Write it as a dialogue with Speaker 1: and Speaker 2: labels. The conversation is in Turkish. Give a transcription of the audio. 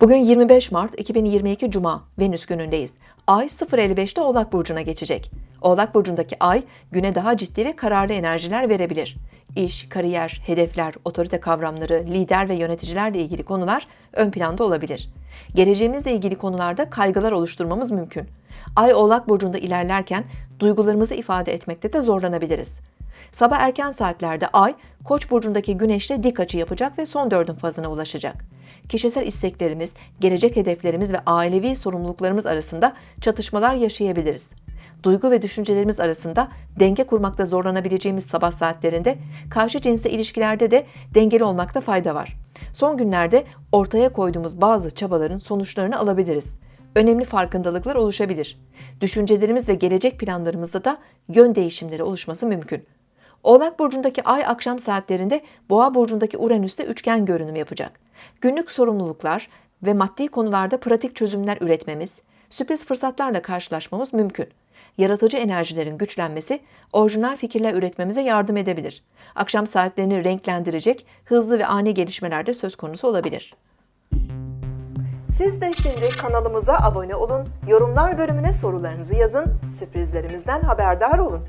Speaker 1: Bugün 25 Mart 2022 Cuma Venüs günündeyiz. Ay 0.55'te Oğlak Burcu'na geçecek. Oğlak Burcu'ndaki ay güne daha ciddi ve kararlı enerjiler verebilir. İş, kariyer, hedefler, otorite kavramları, lider ve yöneticilerle ilgili konular ön planda olabilir. Geleceğimizle ilgili konularda kaygılar oluşturmamız mümkün. Ay Oğlak Burcu'nda ilerlerken duygularımızı ifade etmekte de zorlanabiliriz. Sabah erken saatlerde Ay, Koç burcundaki Güneş'le dik açı yapacak ve son dördün fazına ulaşacak. Kişisel isteklerimiz, gelecek hedeflerimiz ve ailevi sorumluluklarımız arasında çatışmalar yaşayabiliriz. Duygu ve düşüncelerimiz arasında denge kurmakta zorlanabileceğimiz sabah saatlerinde karşı cinsle ilişkilerde de dengeli olmakta fayda var. Son günlerde ortaya koyduğumuz bazı çabaların sonuçlarını alabiliriz önemli farkındalıklar oluşabilir. Düşüncelerimiz ve gelecek planlarımızda da yön değişimleri oluşması mümkün. Oğlak burcundaki ay akşam saatlerinde Boğa burcundaki Uranüs'te üçgen görünüm yapacak. Günlük sorumluluklar ve maddi konularda pratik çözümler üretmemiz, sürpriz fırsatlarla karşılaşmamız mümkün. Yaratıcı enerjilerin güçlenmesi, orijinal fikirler üretmemize yardım edebilir. Akşam saatlerini renklendirecek hızlı ve ani gelişmeler de söz konusu olabilir. Siz de şimdi kanalımıza abone olun, yorumlar bölümüne sorularınızı yazın, sürprizlerimizden haberdar olun.